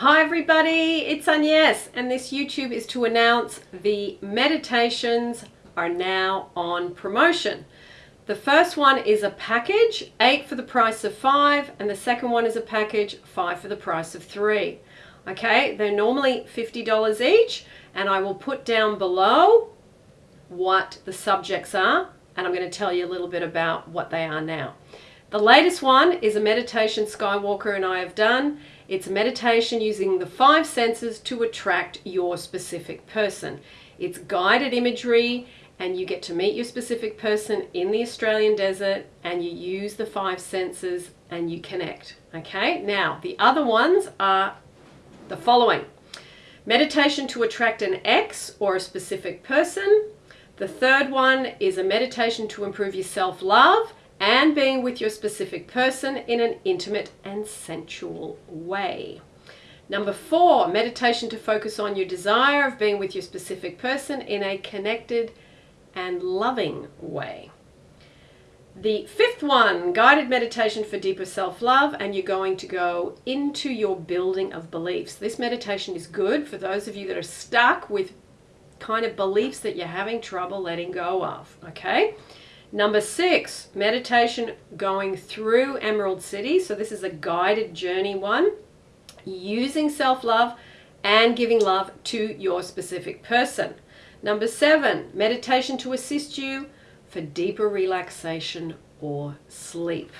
Hi everybody, it's Agnes and this YouTube is to announce the meditations are now on promotion. The first one is a package, eight for the price of five, and the second one is a package, five for the price of three. Okay, they're normally $50 each, and I will put down below what the subjects are, and I'm going to tell you a little bit about what they are now. The latest one is a meditation Skywalker and I have done. It's a meditation using the five senses to attract your specific person. It's guided imagery and you get to meet your specific person in the Australian desert and you use the five senses and you connect. Okay, now the other ones are the following. Meditation to attract an ex or a specific person. The third one is a meditation to improve your self-love and being with your specific person in an intimate and sensual way. Number four, meditation to focus on your desire of being with your specific person in a connected and loving way. The fifth one, guided meditation for deeper self-love, and you're going to go into your building of beliefs. This meditation is good for those of you that are stuck with kind of beliefs that you're having trouble letting go of, okay? Number six, meditation going through Emerald City. So this is a guided journey one, using self-love and giving love to your specific person. Number seven, meditation to assist you for deeper relaxation or sleep.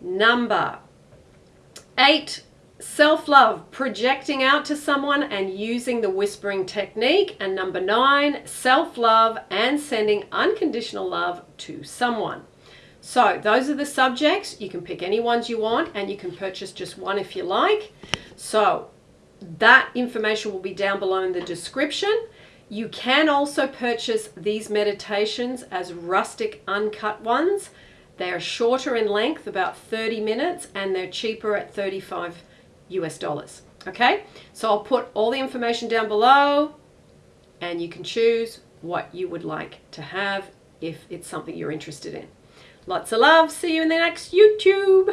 Number eight, Self-love, projecting out to someone and using the whispering technique. And number nine, self-love and sending unconditional love to someone. So those are the subjects. You can pick any ones you want and you can purchase just one if you like. So that information will be down below in the description. You can also purchase these meditations as rustic uncut ones. They are shorter in length, about 30 minutes, and they're cheaper at 35 US dollars. Okay, so I'll put all the information down below and you can choose what you would like to have if it's something you're interested in. Lots of love. See you in the next YouTube.